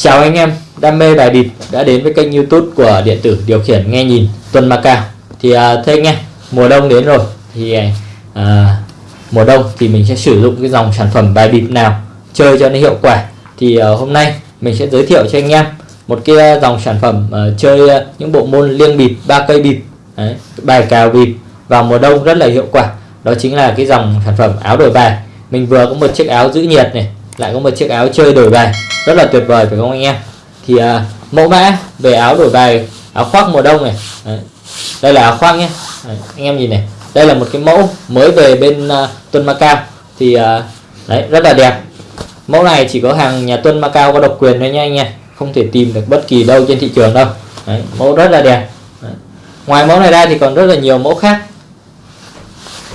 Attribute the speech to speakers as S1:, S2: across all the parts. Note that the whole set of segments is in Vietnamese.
S1: Chào anh em đam mê bài bịp đã đến với kênh youtube của điện tử điều khiển nghe nhìn Tuần Macao thì à, thưa anh em mùa đông đến rồi. Thì à, à, mùa đông thì mình sẽ sử dụng cái dòng sản phẩm bài bịp nào chơi cho nó hiệu quả. Thì à, hôm nay mình sẽ giới thiệu cho anh em một cái à, dòng sản phẩm à, chơi à, những bộ môn liêng bịp ba cây bịp Đấy, bài cào bịp vào mùa đông rất là hiệu quả. Đó chính là cái dòng sản phẩm áo đổi bài. Mình vừa có một chiếc áo giữ nhiệt này lại có một chiếc áo chơi đổi bài. Rất là tuyệt vời phải không anh em? Thì uh, mẫu mã về áo đổi bài áo khoác mùa đông này. Đấy. đây là áo khoác nhé. Đấy, anh em nhìn này. Đây là một cái mẫu mới về bên uh, Tuân Macao thì uh, đấy rất là đẹp. Mẫu này chỉ có hàng nhà Tuân Macao có độc quyền thôi nha anh em. Không thể tìm được bất kỳ đâu trên thị trường đâu. Đấy, mẫu rất là đẹp. Đấy. ngoài mẫu này ra thì còn rất là nhiều mẫu khác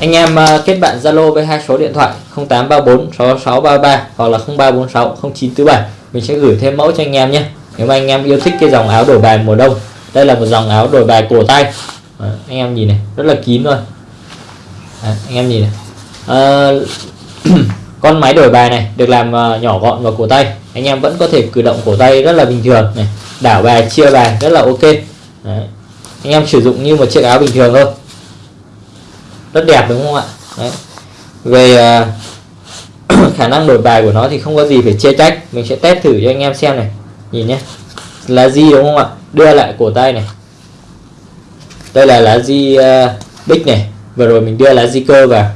S1: anh em ờ, kết bạn Zalo với hai số điện thoại 0834 6633 hoặc là 0346 0947 mình sẽ gửi thêm mẫu cho anh em nhé. Nếu mà anh em yêu thích cái dòng áo đổi bài mùa đông đây là một dòng áo đổi bài cổ tay. À, anh em nhìn này rất là kín luôn. À, anh em nhìn này. À, con máy đổi bài này được làm nhỏ gọn vào cổ tay. Anh em vẫn có thể cử động cổ tay rất là bình thường này. Đảo bài chia bài rất là ok. Đấy. anh em sử dụng như một chiếc áo bình thường thôi rất đẹp đúng không ạ? Đấy. về uh, khả năng đổi bài của nó thì không có gì phải chê trách. Mình sẽ test thử cho anh em xem này. Nhìn nhé lá di đúng không ạ? Đưa lại cổ tay này. Đây là lá di uh, bích này. Vừa rồi mình đưa lá di cơ vào.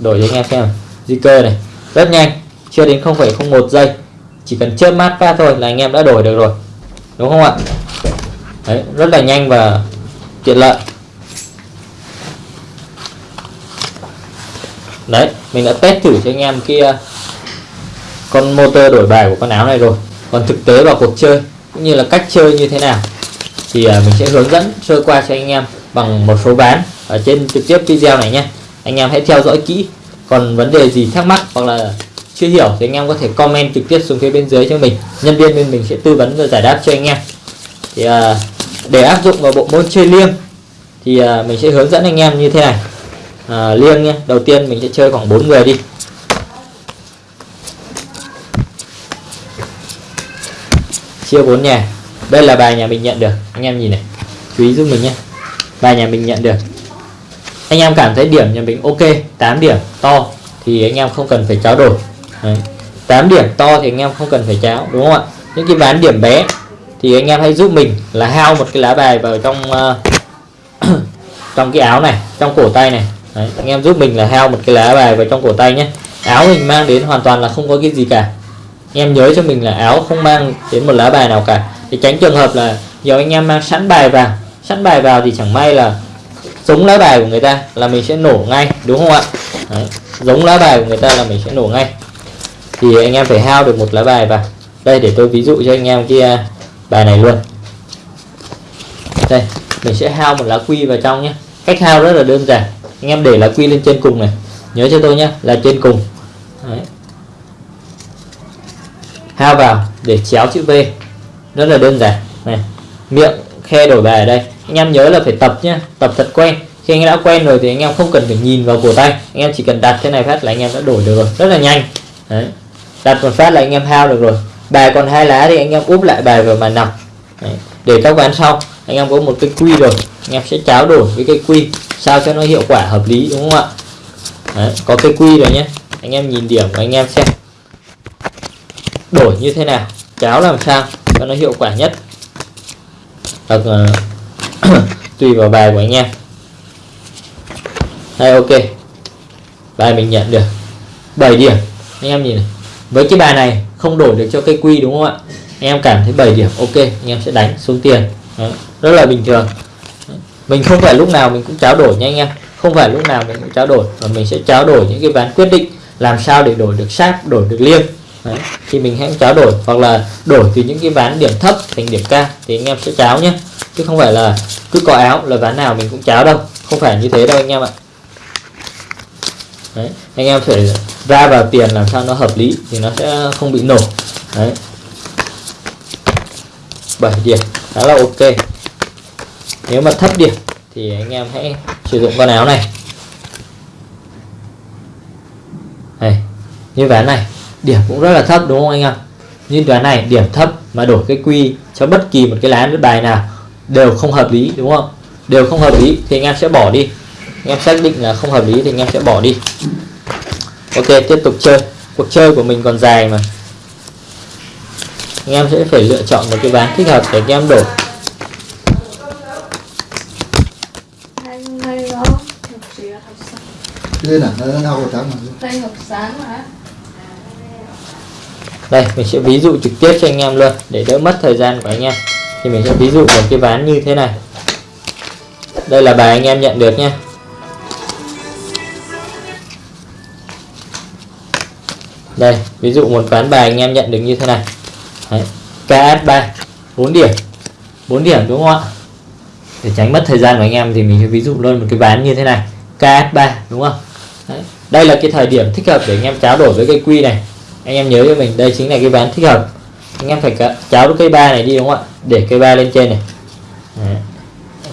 S1: Đổi cho anh em xem di cơ này. Rất nhanh. Chưa đến 0,01 giây. Chỉ cần chớp mắt phát thôi là anh em đã đổi được rồi. Đúng không ạ? Đấy, rất là nhanh và tiện lợi. Đấy mình đã test thử cho anh em kia con motor đổi bài của con áo này rồi. Còn thực tế vào cuộc chơi cũng như là cách chơi như thế nào thì à, mình sẽ hướng dẫn sơ qua cho anh em bằng một số ván ở trên trực tiếp video này nhé. Anh em hãy theo dõi kỹ còn vấn đề gì thắc mắc hoặc là chưa hiểu thì anh em có thể comment trực tiếp xuống phía bên dưới cho mình. Nhân viên bên mình sẽ tư vấn và giải đáp cho anh em. Thì à, để áp dụng vào bộ môn chơi liêng thì à, mình sẽ hướng dẫn anh em như thế này à, liêng nhé. Đầu tiên mình sẽ chơi khoảng 4 người đi. Chia bốn nhà. Đây là bài nhà mình nhận được. Anh em nhìn này. Chú ý giúp mình nhé. Bài nhà mình nhận được. Anh em cảm thấy điểm nhà mình ok. 8 điểm to thì anh em không cần phải tráo đổi. Đấy. 8 điểm to thì anh em không cần phải cháo đúng không ạ? Những cái ván điểm bé thì anh em hãy giúp mình là hao một cái lá bài vào trong uh, trong cái áo này trong cổ tay này. Đấy, anh em giúp mình là heo một cái lá bài vào trong cổ tay nhé. Áo mình mang đến hoàn toàn là không có cái gì cả. Anh em nhớ cho mình là áo không mang đến một lá bài nào cả. Để tránh trường hợp là nhiều anh em mang sẵn bài vào. Sẵn bài vào thì chẳng may là giống lá bài của người ta là mình sẽ nổ ngay đúng không ạ? Đấy, giống lá bài của người ta là mình sẽ nổ ngay. Thì anh em phải hao được một lá bài vào. Đây để tôi ví dụ cho anh em kia à, bài này luôn. Đây mình sẽ hao một lá quy vào trong nhé. Cách hao rất là đơn giản anh em để lá quy lên trên cùng này. Nhớ cho tôi nhé là trên cùng. Đấy. hao vào, để chéo chữ V. Rất là đơn giản. Này, miệng khe đổi bài ở đây. Anh em nhớ là phải tập nhé tập thật quen. Khi anh đã quen rồi thì anh em không cần phải nhìn vào cổ tay. Anh em chỉ cần đặt thế này phát là anh em đã đổi được rồi. Rất là nhanh. Đấy. đặt một phát là anh em hao được rồi. Bài còn hai lá thì anh em úp lại bài vào màn nòng để các ván sau, anh em có một cái quy rồi. Anh em sẽ cháo đổi với cái quy sao cho nó hiệu quả hợp lý đúng không ạ? Đấy, có cái quy rồi nhé. Anh em nhìn điểm của anh em xem. Đổi như thế nào? Cháo làm sao cho nó hiệu quả nhất? Vâng, ờ, Hoặc uh, tùy vào bài của anh em. Hay ok. Bài mình nhận được 7 điểm. Anh em nhìn này. Với cái bài này không đổi được cho cây quy đúng không ạ? Anh em cảm thấy 7 điểm ok. Anh em sẽ đánh xuống tiền. Đó, rất là bình thường mình không phải lúc nào mình cũng trao đổi nha anh em. Không phải lúc nào mình cũng trao đổi. Mà mình sẽ trao đổi những cái ván quyết định làm sao để đổi được sát, đổi được liêng. Đấy. thì mình hãy trao đổi hoặc là đổi từ những cái ván điểm thấp thành điểm cao thì anh em sẽ cháo nhé. Chứ không phải là cứ có áo là ván nào mình cũng cháo đâu. Không phải như thế đâu anh em ạ. Đấy. anh em phải ra vào tiền làm sao nó hợp lý thì nó sẽ không bị nổ. Đấy. 7 điểm. Khá là ok nếu mà thấp điểm thì anh em hãy sử dụng con áo này. Đây, như ván này, điểm cũng rất là thấp đúng không anh em? Như ván này, điểm thấp mà đổi cái quy cho bất kỳ một cái lá nước bài nào đều không hợp lý, đúng không? Đều không hợp lý thì anh em sẽ bỏ đi. Anh em xác định là không hợp lý thì anh em sẽ bỏ đi. Ok, tiếp tục chơi. Cuộc chơi của mình còn dài mà. Anh em sẽ phải lựa chọn một cái ván thích hợp để anh em đổi
S2: Anh đây đó Học gì à? Học sáng
S3: lên à nó nó học trắng mà.
S2: Đây học sáng mà.
S1: Đây mình sẽ ví dụ trực tiếp cho anh em luôn để đỡ mất thời gian của anh em. Thì mình sẽ ví dụ một cái ván như thế này. Đây là bài anh em nhận được nhé đây ví dụ một ván bài anh em nhận được như thế này. Đấy. KS3 4 điểm. 4 điểm đúng không ạ? Để tránh mất thời gian của anh em thì mình sẽ ví dụ luôn một cái ván như thế này. KS3 đúng không Đấy. đây là cái thời điểm thích hợp để anh em tráo đổi với cây quy này. Anh em nhớ cho mình đây chính là cái ván thích hợp. Anh em phải cả- cháo cây ba này đi đúng không ạ? Để cây ba lên trên này. Đấy.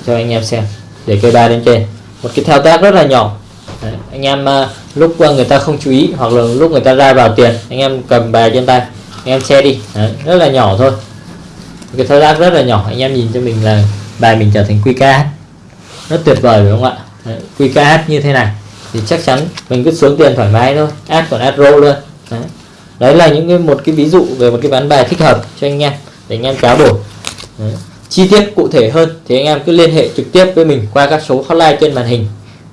S1: cho anh em xem để cây ba lên trên. Một cái thao tác rất là nhỏ. Đấy. anh em uh, lúc à, người ta không chú ý hoặc là lúc người ta ra vào tiền anh em cầm bài trên tay anh em xe đi. Đấy. rất là nhỏ thôi. Một cái thao tác rất là nhỏ. Anh em nhìn cho mình là bài mình trở thành QKH rất tuyệt vời phải không ạ? Đấy. QKH như thế này thì chắc chắn mình cứ xuống tiền thoải mái thôi. Ad còn ad roll luôn. Đấy. Đấy là những cái một cái ví dụ về một cái ván bài thích hợp cho anh em, để anh em cáo đổi đấy. chi tiết cụ thể hơn thì anh em cứ liên hệ trực tiếp với mình qua các số hotline trên màn hình.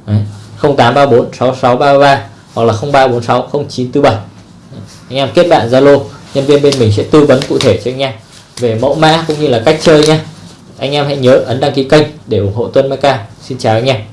S1: Đấy. 0834 6633 hoặc là 0346 0947 anh em kết bạn Zalo, nhân viên bên mình sẽ tư vấn cụ thể cho anh em về mẫu mã cũng như là cách chơi nhé. Anh em hãy nhớ ấn đăng ký kênh để ủng hộ Tuân Maca xin chào anh em.